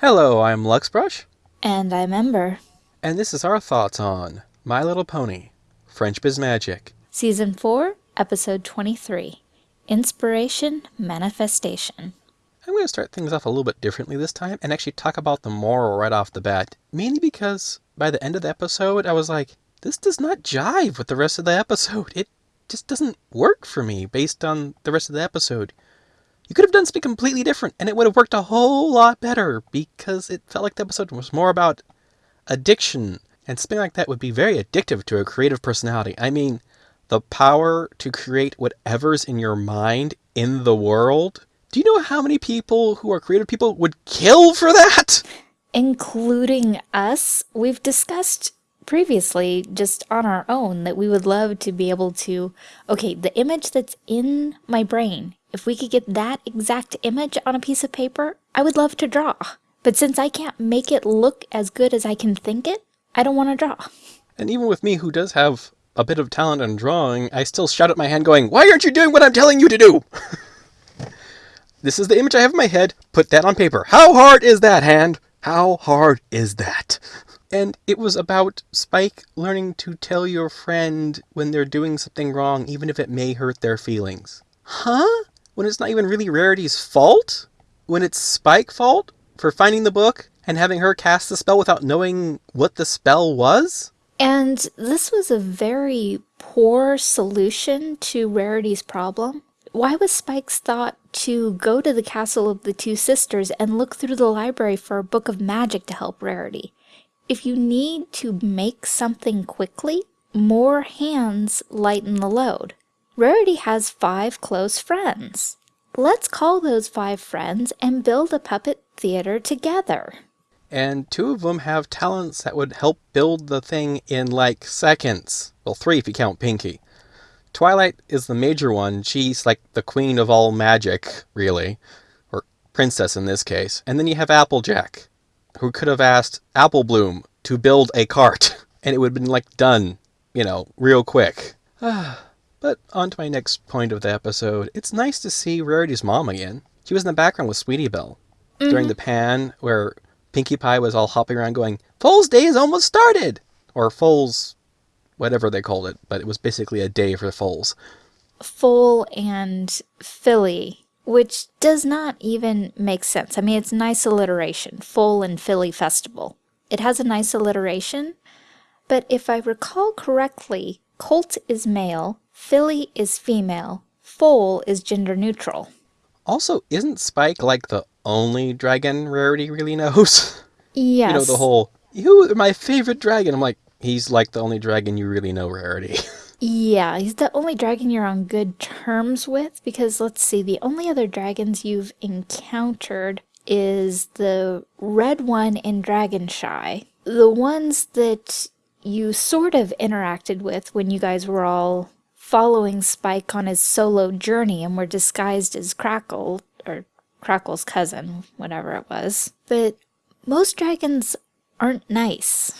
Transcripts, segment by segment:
Hello, I'm Luxbrush, And I'm Ember. and this is our thoughts on My Little Pony, Friendship is Magic. Season 4, Episode 23 Inspiration Manifestation. I'm going to start things off a little bit differently this time and actually talk about the moral right off the bat. Mainly because by the end of the episode, I was like, this does not jive with the rest of the episode. It just doesn't work for me based on the rest of the episode. You could have done something completely different and it would have worked a whole lot better because it felt like the episode was more about addiction and something like that would be very addictive to a creative personality. I mean, the power to create whatever's in your mind in the world. Do you know how many people who are creative people would kill for that? Including us, we've discussed previously, just on our own, that we would love to be able to. Okay, the image that's in my brain, if we could get that exact image on a piece of paper, I would love to draw. But since I can't make it look as good as I can think it, I don't want to draw. And even with me, who does have a bit of talent in drawing, I still shout at my hand, going, Why aren't you doing what I'm telling you to do? this is the image I have in my head. Put that on paper. How hard is that, hand? How hard is that? And it was about Spike learning to tell your friend when they're doing something wrong, even if it may hurt their feelings. Huh? When it's not even really Rarity's fault? When it's Spike's fault for finding the book and having her cast the spell without knowing what the spell was? And this was a very poor solution to Rarity's problem. Why was Spike's thought to go to the castle of the two sisters and look through the library for a book of magic to help Rarity? If you need to make something quickly, more hands lighten the load. Rarity has five close friends. Let's call those five friends and build a puppet theater together. and two of them have talents that would help build the thing in like seconds. Well, three if you count Pinkie. Twilight is the major one. She's like the queen of all magic, really, or princess in this case. And then you have Applejack, who could have asked Apple Bloom to build a cart, and it would have been like done, you know, real quick. Ah. But on to my next point of the episode. It's nice to see Rarity's mom again. She was in the background with Sweetie Belle during mm-hmm. the pan where Pinkie Pie was all hopping around going, Foal's Day is almost started! Or Foal's, whatever they called it, but it was basically a day for the foals. Foal and Filly, which does not even make sense. I mean, it's nice alliteration. Foal and Filly Festival. It has a nice alliteration, but if I recall correctly, Colt is male, Filly is female, Foal is gender neutral. Also, isn't Spike like the only dragon Rarity really knows? Yes. You know, the whole, you are my favorite dragon. I'm like, he's like the only dragon you really know, Rarity. Yeah, he's the only dragon you're on good terms with because let's see, the only other dragons you've encountered is the red one in Dragonshy. The ones that you sort of interacted with when you guys were all following Spike on his solo journey and were disguised as Crackle, or Crackle's cousin, whatever it was. But most dragons aren't nice.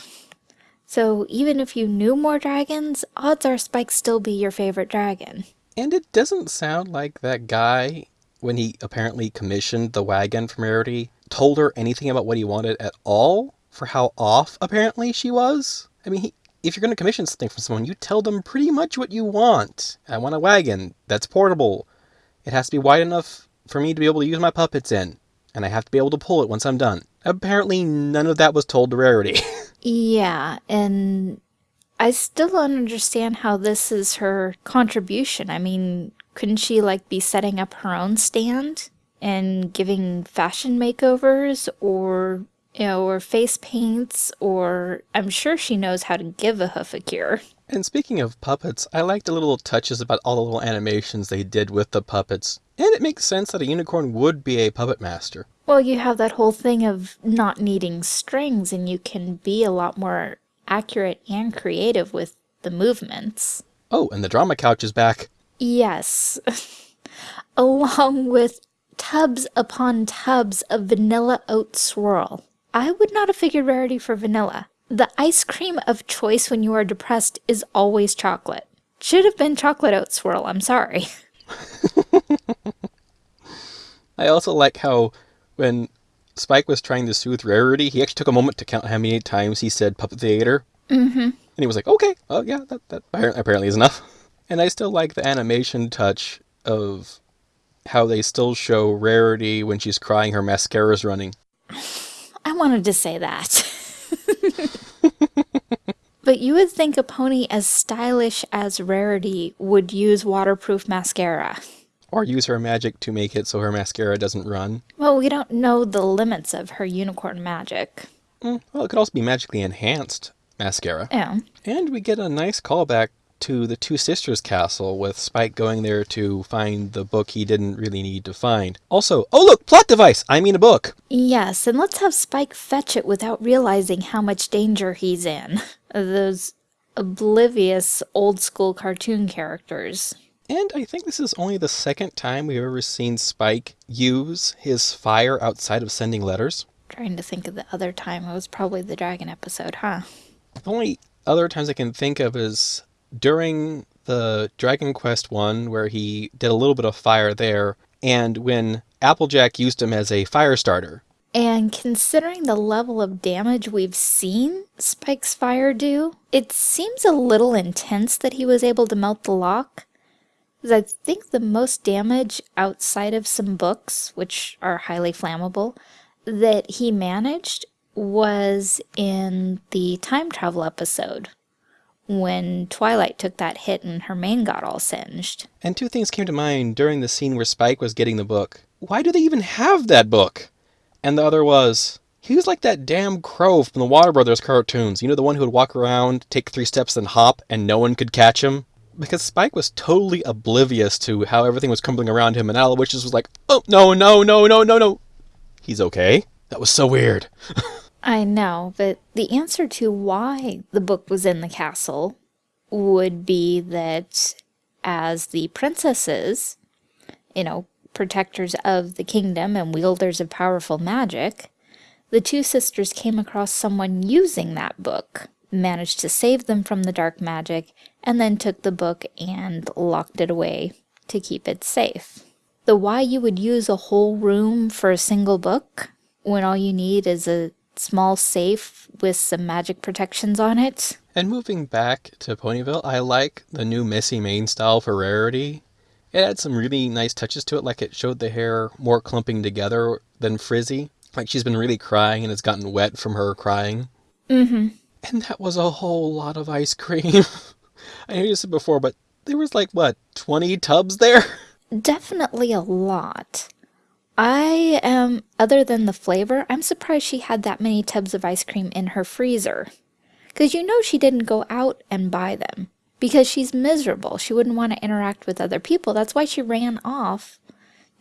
So even if you knew more dragons, odds are Spike still be your favorite dragon. and it doesn't sound like that guy, when he apparently commissioned the wagon from Rarity, told her anything about what he wanted at all for how off apparently she was. I mean, he, if you're going to commission something from someone, you tell them pretty much what you want. I want a wagon that's portable. It has to be wide enough for me to be able to use my puppets in, and I have to be able to pull it once I'm done. Apparently, none of that was told to Rarity. Yeah, and I still don't understand how this is her contribution. I mean, couldn't she like be setting up her own stand and giving fashion makeovers or you know, or face paints, or I'm sure she knows how to give a hoof a cure. And speaking of puppets, I like the little touches about all the little animations they did with the puppets. And it makes sense that a unicorn would be a puppet master. Well, you have that whole thing of not needing strings, and you can be a lot more accurate and creative with the movements. Oh, and the drama couch is back. Yes. Along with tubs upon tubs of vanilla oat swirl. I would not have figured rarity for vanilla. The ice cream of choice when you are depressed is always chocolate. Should have been chocolate oat swirl, I'm sorry. I also like how when Spike was trying to soothe Rarity, he actually took a moment to count how many times he said puppet theater. Mm-hmm. And he was like, okay, oh yeah, that, that apparently is enough. And I still like the animation touch of how they still show Rarity when she's crying, her mascara's running. I wanted to say that. but you would think a pony as stylish as Rarity would use waterproof mascara. Or use her magic to make it so her mascara doesn't run. Well, we don't know the limits of her unicorn magic. Mm, well, it could also be magically enhanced mascara. Yeah. And we get a nice callback to the Two Sisters Castle with Spike going there to find the book he didn't really need to find. Also, oh look, plot device! I mean a book! Yes, and let's have Spike fetch it without realizing how much danger he's in. Those oblivious old school cartoon characters. And I think this is only the second time we've ever seen Spike use his fire outside of sending letters. Trying to think of the other time. It was probably the dragon episode, huh? The only other times I can think of is during the Dragon Quest one, where he did a little bit of fire there, and when Applejack used him as a fire starter. And considering the level of damage we've seen Spike's fire do, it seems a little intense that he was able to melt the lock. I think the most damage outside of some books, which are highly flammable, that he managed was in the time travel episode when Twilight took that hit and her mane got all singed. And two things came to mind during the scene where Spike was getting the book. Why do they even have that book? And the other was, he was like that damn crow from the Warner Brothers cartoons. You know, the one who would walk around, take three steps, and hop, and no one could catch him? Because Spike was totally oblivious to how everything was crumbling around him, and Owlowiscious was like, oh, no, no, no, no, no, no. He's okay. That was so weird. I know, but the answer to why the book was in the castle would be that as the princesses, you know, protectors of the kingdom and wielders of powerful magic, the two sisters came across someone using that book, managed to save them from the dark magic, and then took the book and locked it away to keep it safe. The why you would use a whole room for a single book when all you need is a small safe with some magic protections on it. And moving back to Ponyville, I like the new messy mane style for Rarity. It had some really nice touches to it, like it showed the hair more clumping together than frizzy. Like she's been really crying and it's gotten wet from her crying. Mm-hmm. And that was a whole lot of ice cream. I know you said before, but there was like, what, 20 tubs there? Definitely a lot. I am, other than the flavor, I'm surprised she had that many tubs of ice cream in her freezer. Because you know she didn't go out and buy them. Because she's miserable. She wouldn't want to interact with other people. That's why she ran off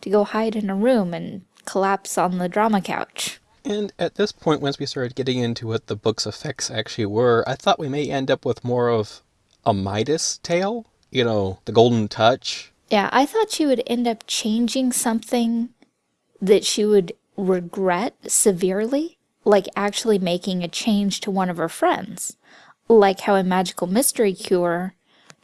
to go hide in a room and collapse on the drama couch. And at this point, once we started getting into what the book's effects actually were, I thought we may end up with more of a Midas tale. You know, the golden touch. Yeah, I thought she would end up changing something that she would regret severely, like actually making a change to one of her friends. Like how in Magical Mystery Cure,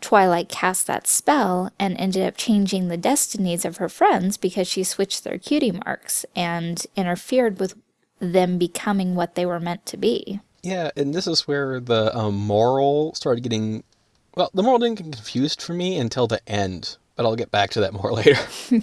Twilight cast that spell and ended up changing the destinies of her friends because she switched their cutie marks and interfered with them becoming what they were meant to be. Yeah, and this is where the um, moral started getting. Well, the moral didn't get confused for me until the end, but I'll get back to that more later.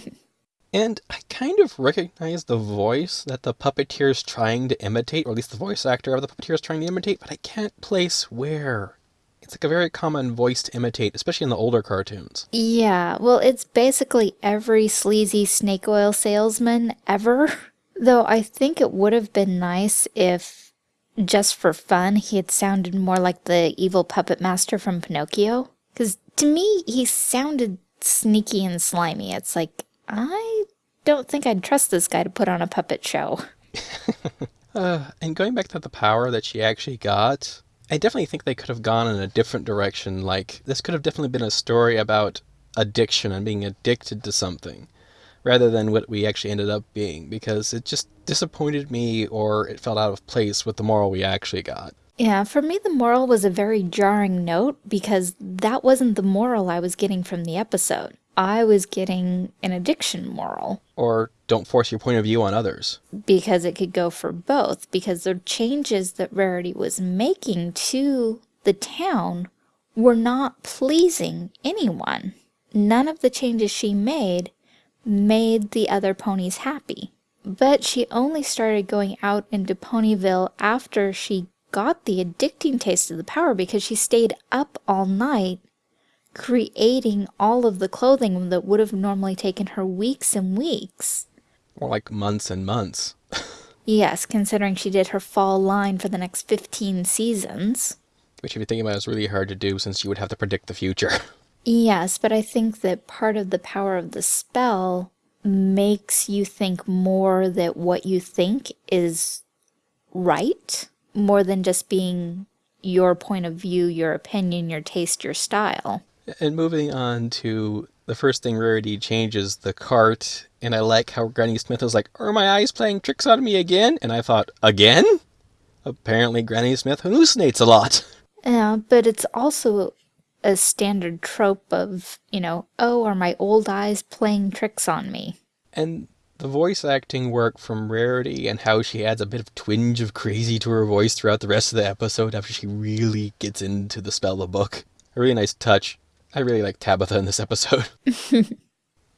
And I kind of recognize the voice that the puppeteer is trying to imitate, or at least the voice actor of the puppeteer is trying to imitate, but I can't place where. It's like a very common voice to imitate, especially in the older cartoons. Yeah, well, it's basically every sleazy snake oil salesman ever. Though I think it would have been nice if, just for fun, he had sounded more like the evil puppet master from Pinocchio. Because to me, he sounded sneaky and slimy. It's like, I don't think I'd trust this guy to put on a puppet show. uh, and going back to the power that she actually got, I definitely think they could have gone in a different direction. Like, this could have definitely been a story about addiction and being addicted to something rather than what we actually ended up being because it just disappointed me or it felt out of place with the moral we actually got. Yeah, for me, the moral was a very jarring note because that wasn't the moral I was getting from the episode. I was getting an addiction moral. Or don't force your point of view on others. because it could go for both because the changes that Rarity was making to the town were not pleasing anyone. None of the changes she made made the other ponies happy. But she only started going out into Ponyville after she got the addicting taste of the power because she stayed up all night creating all of the clothing that would have normally taken her weeks and weeks. Or like months and months. Yes, considering she did her fall line for the next 15 seasons. Which, if you think about it, is really hard to do since you would have to predict the future. Yes, but I think that part of the power of the spell makes you think more that what you think is right, more than just being your point of view, your opinion, your taste, your style. And moving on to the first thing Rarity changes the cart, and I like how Granny Smith was like, Are my eyes playing tricks on me again? And I thought, Again? Apparently, Granny Smith hallucinates a lot. Yeah, but it's also a standard trope of, you know, oh, are my old eyes playing tricks on me? And the voice acting work from Rarity and how she adds a bit of twinge of crazy to her voice throughout the rest of the episode after she really gets into the spell of the book. A really nice touch. I really like Tabitha in this episode.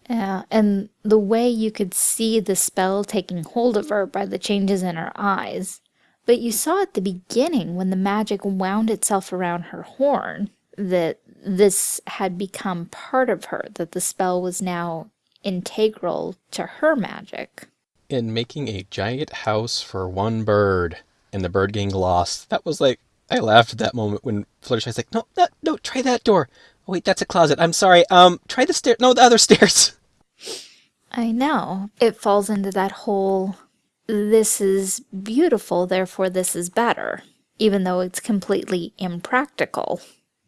Yeah, and the way you could see the spell taking hold of her by the changes in her eyes. But you saw at the beginning when the magic wound itself around her horn that this had become part of her, that the spell was now integral to her magic. in making a giant house for one bird and the bird getting lost. That was like, I laughed at that moment when Fluttershy's like, no, no, no, try that door. Wait, that's a closet. I'm sorry. Um, try the stair. No, the other stairs. I know. It falls into that whole this is beautiful, therefore this is better, even though it's completely impractical.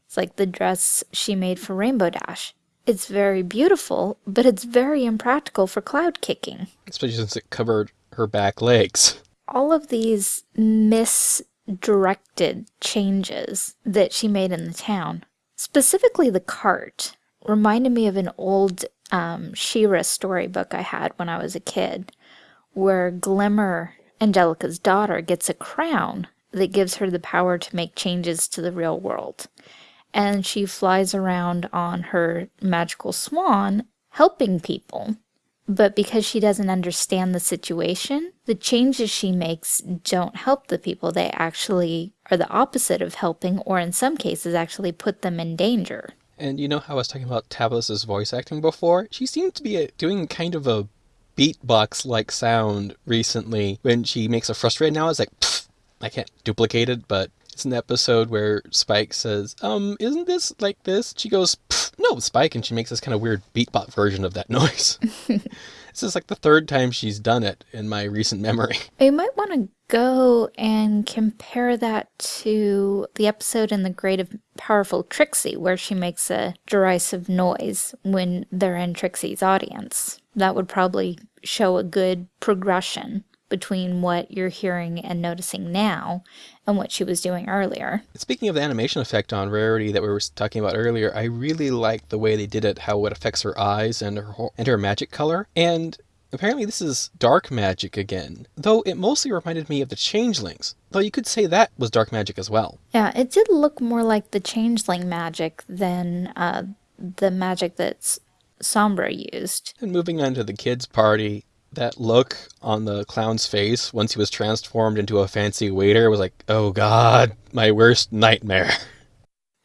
It's like the dress she made for Rainbow Dash. It's very beautiful, but it's very impractical for cloud kicking. Especially since it covered her back legs. All of these misdirected changes that she made in the town, specifically the cart, reminded me of an old um, She-Ra storybook I had when I was a kid, where Glimmer, Angelica's daughter, gets a crown that gives her the power to make changes to the real world. And she flies around on her magical swan, helping people. But because she doesn't understand the situation, the changes she makes don't help the people. They actually are the opposite of helping, or in some cases, actually put them in danger. And you know how I was talking about Tabitha's voice acting before? She seemed to be uh, doing kind of a beatbox like sound recently when she makes a frustrated now. It's like, I can't duplicate it, but it's an episode where Spike says, Um, isn't this like this? She goes, "Pfft, No, Spike, and she makes this kind of weird beatbox version of that noise. this is like the third time she's done it in my recent memory. You might want to go and compare that to the episode in The Great of Powerful Trixie, where she makes a derisive noise when they're in Trixie's audience. That would probably show a good progression between what you're hearing and noticing now and what she was doing earlier. Speaking of the animation effect on Rarity that we were talking about earlier, I really like the way they did it, how it affects her eyes and her and her magic color. And apparently this is dark magic again, though it mostly reminded me of the Changelings. Though you could say that was dark magic as well. Yeah, it did look more like the changeling magic than uh, the magic that's Sombra used. And moving on to the kids' party, that look on the clown's face once he was transformed into a fancy waiter was like, oh god, my worst nightmare.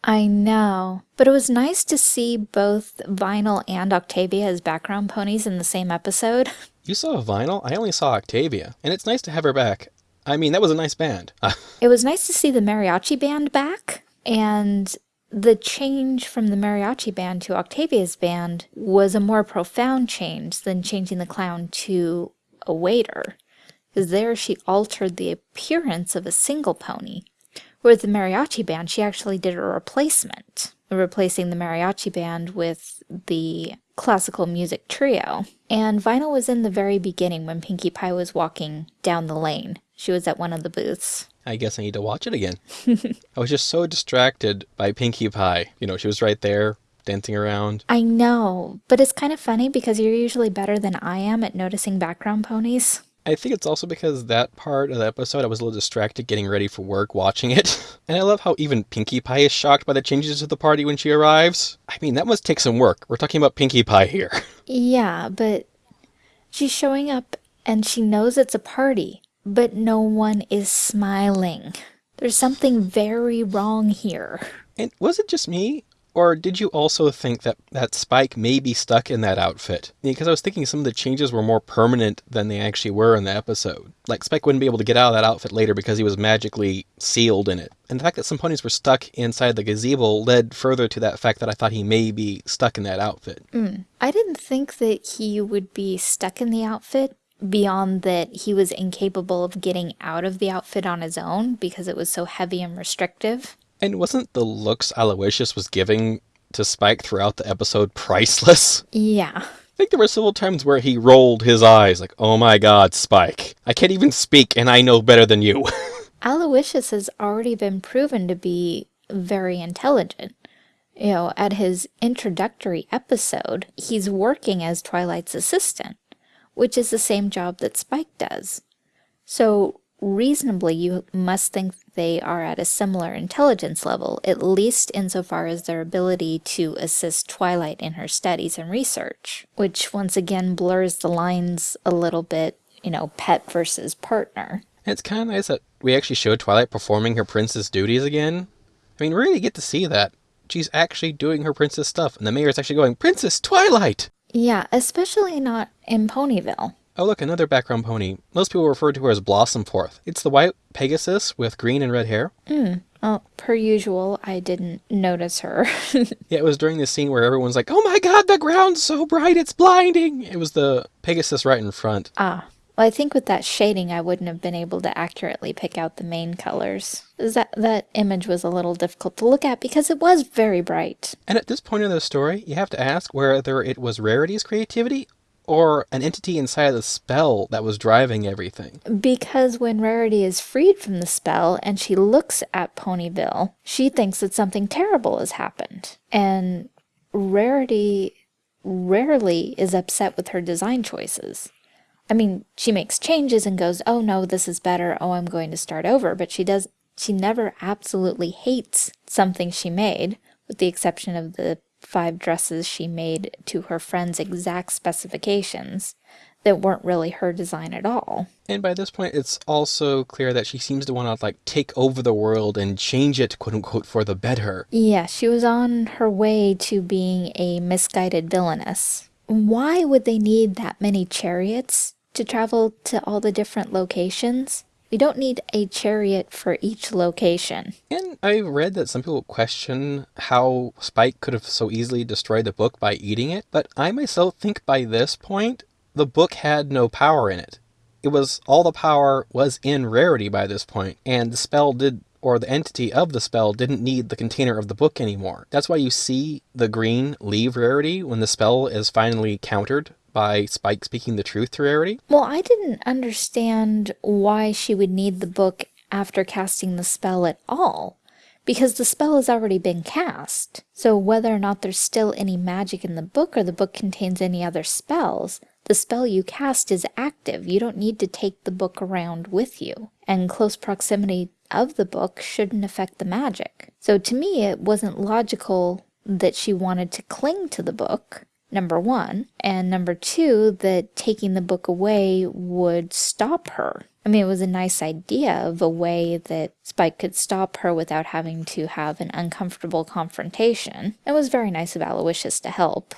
I know, but it was nice to see both Vinyl and Octavia as background ponies in the same episode. You saw Vinyl? I only saw Octavia, and it's nice to have her back. I mean, that was a nice band. It was nice to see the mariachi band back, and the change from the mariachi band to Octavia's band was a more profound change than changing the clown to a waiter, because there she altered the appearance of a single pony. Whereas the mariachi band, she actually did a replacement, replacing the mariachi band with the classical music trio. And Vinyl was in the very beginning when Pinkie Pie was walking down the lane. She was at one of the booths. I guess I need to watch it again. I was just so distracted by Pinkie Pie. You know, she was right there, dancing around. I know, but it's kind of funny because you're usually better than I am at noticing background ponies. I think it's also because that part of the episode I was a little distracted getting ready for work watching it. And I love how even Pinkie Pie is shocked by the changes to the party when she arrives. I mean, that must take some work. We're talking about Pinkie Pie here. Yeah, but she's showing up and she knows it's a party, but no one is smiling. There's something very wrong here. And was it just me? Or did you also think that, that Spike may be stuck in that outfit? Because I was thinking some of the changes were more permanent than they actually were in the episode. Like Spike wouldn't be able to get out of that outfit later because he was magically sealed in it. And the fact that some ponies were stuck inside the gazebo led further to that fact that I thought he may be stuck in that outfit. Mm. I didn't think that he would be stuck in the outfit beyond that he was incapable of getting out of the outfit on his own because it was so heavy and restrictive. And wasn't the looks Owlowiscious was giving to Spike throughout the episode priceless? Yeah. I think there were several times where he rolled his eyes like, oh my god, Spike. I can't even speak and I know better than you. Owlowiscious has already been proven to be very intelligent. You know, at his introductory episode, he's working as Twilight's assistant, which is the same job that Spike does. So reasonably, you must think they are at a similar intelligence level, at least insofar as their ability to assist Twilight in her studies and research, which once again blurs the lines a little bit, you know, pet versus partner. It's kind of nice that we actually showed Twilight performing her princess duties again. I mean, we really get to see that. She's actually doing her princess stuff, and the mayor's actually going, Princess Twilight! Yeah, especially not in Ponyville. Oh look, another background pony. Most people refer to her as Blossomforth. It's the white Pegasus with green and red hair. Mm. Well, per usual, I didn't notice her. yeah, it was during the scene where everyone's like, oh my god, the ground's so bright, it's blinding! It was the Pegasus right in front. Ah. Well, I think with that shading, I wouldn't have been able to accurately pick out the main colors. That, that image was a little difficult to look at because it was very bright. And at this point in the story, you have to ask whether it was Rarity's creativity or an entity inside the spell that was driving everything. Because when Rarity is freed from the spell and she looks at Ponyville, she thinks that something terrible has happened. And Rarity rarely is upset with her design choices. I mean, she makes changes and goes, oh no, this is better, oh, I'm going to start over, but she does, she never absolutely hates something she made, with the exception of the five dresses she made to her friend's exact specifications that weren't really her design at all. And by this point, it's also clear that she seems to want to like take over the world and change it, quote unquote, for the better. Yeah, she was on her way to being a misguided villainess. Why would they need that many chariots to travel to all the different locations? We don't need a chariot for each location. And I read that some people question how Spike could have so easily destroyed the book by eating it, but I myself think by this point, the book had no power in it. It was all the power was in Rarity by this point, and the spell did or the entity of the spell didn't need the container of the book anymore. That's why you see the green leave Rarity when the spell is finally countered by Spike speaking the truth to Rarity? Well, I didn't understand why she would need the book after casting the spell at all, because the spell has already been cast. So whether or not there's still any magic in the book or the book contains any other spells, the spell you cast is active. You don't need to take the book around with you. And close proximity of the book shouldn't affect the magic. So to me, it wasn't logical that she wanted to cling to the book number one, and number two, that taking the book away would stop her. I mean, it was a nice idea of a way that Spike could stop her without having to have an uncomfortable confrontation. It was very nice of Owlowiscious to help.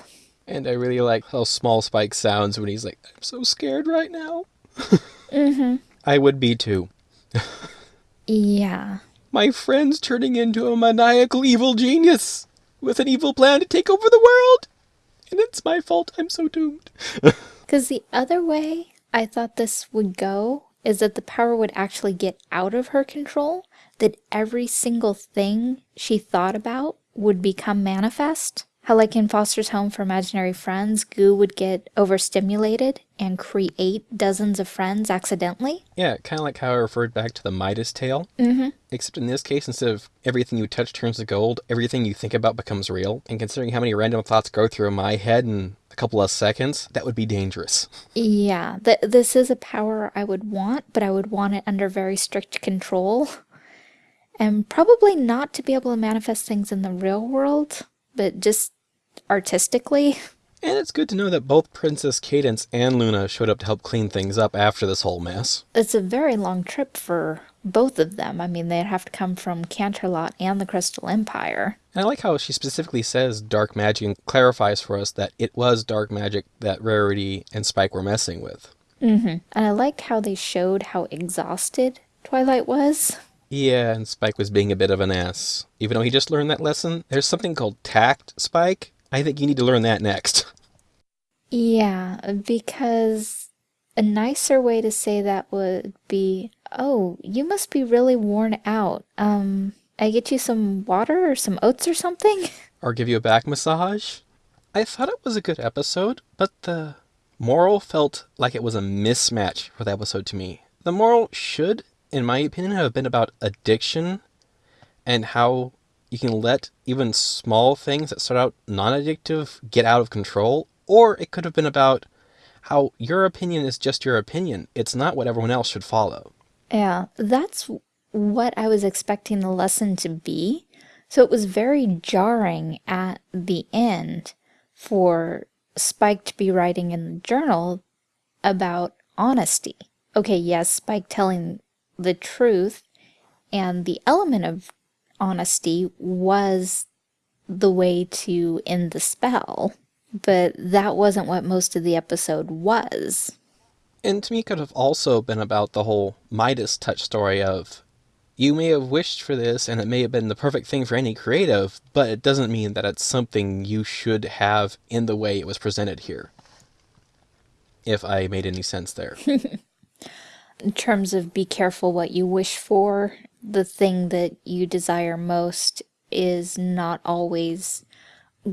And I really like how small Spike sounds when he's like, I'm so scared right now. mm-hmm. I would be too. yeah. My friend's turning into a maniacal evil genius with an evil plan to take over the world and it's my fault. I'm so doomed. Because the other way I thought this would go is that the power would actually get out of her control, that every single thing she thought about would become manifest. How, like in Foster's Home for Imaginary Friends, Goo would get overstimulated and create dozens of friends accidentally? Yeah, kind of like how I referred back to the Midas tale. Mm-hmm. Except in this case, instead of everything you touch turns to gold, everything you think about becomes real. And considering how many random thoughts go through my head in a couple of seconds, that would be dangerous. Yeah, th- this is a power I would want, but I would want it under very strict control. And probably not to be able to manifest things in the real world, but just artistically. And it's good to know that both Princess Cadance and Luna showed up to help clean things up after this whole mess. It's a very long trip for both of them. I mean, they'd have to come from Canterlot and the Crystal Empire. And I like how she specifically says dark magic and clarifies for us that it was dark magic that Rarity and Spike were messing with. Mm -hmm. And I like how they showed how exhausted Twilight was. Yeah, and Spike was being a bit of an ass. Even though he just learned that lesson, there's something called tact, Spike. I think you need to learn that next. Yeah, because a nicer way to say that would be, "Oh, you must be really worn out. Um, I get you some water or some oats or something?" Or give you a back massage. I thought it was a good episode, but the moral felt like it was a mismatch for the episode to me. The moral should, in my opinion, have been about addiction and how you can let even small things that start out non addictive get out of control. Or it could have been about how your opinion is just your opinion, it's not what everyone else should follow. Yeah, that's what I was expecting the lesson to be. So it was very jarring at the end for Spike to be writing in the journal about honesty. Okay, yes, Spike telling the truth and the element of honesty was the way to end the spell, but that wasn't what most of the episode was. And to me, it could have also been about the whole Midas touch story of you may have wished for this and it may have been the perfect thing for any creative, but it doesn't mean that it's something you should have in the way it was presented here. If I made any sense there. in terms of be careful what you wish for, the thing that you desire most is not always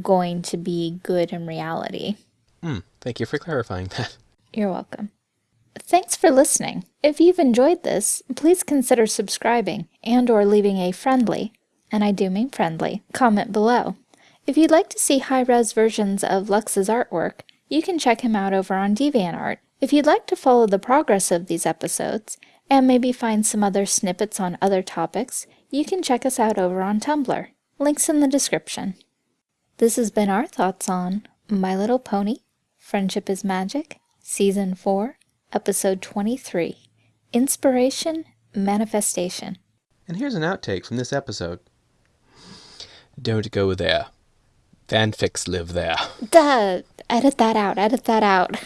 going to be good in reality. Hmm, thank you for clarifying that. You're welcome. Thanks for listening. If you've enjoyed this, please consider subscribing and or leaving a friendly, and I do mean friendly, comment below. If you'd like to see high-res versions of Lux's artwork, you can check him out over on DeviantArt. If you'd like to follow the progress of these episodes, and maybe find some other snippets on other topics, you can check us out over on Tumblr. Links in the description. This has been our thoughts on My Little Pony, Friendship is Magic, Season 4, Episode 23 Inspiration, Manifestation. And here's an outtake from this episode. Don't go there. Fanfics live there. Duh! Edit that out, edit that out.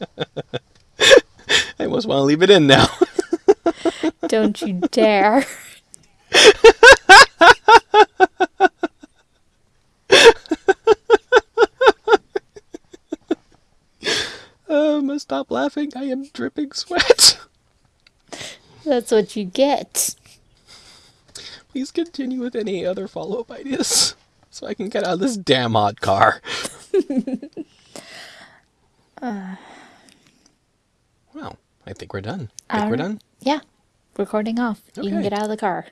I almost want to leave it in now. Don't you dare. Oh, I must stop laughing. I am dripping sweat. That's what you get. Please continue with any other follow up ideas so I can get out of this damn hot car. Uh, Well, I think we're done. I Think we're um, done? Yeah, recording off. You can get out of the car.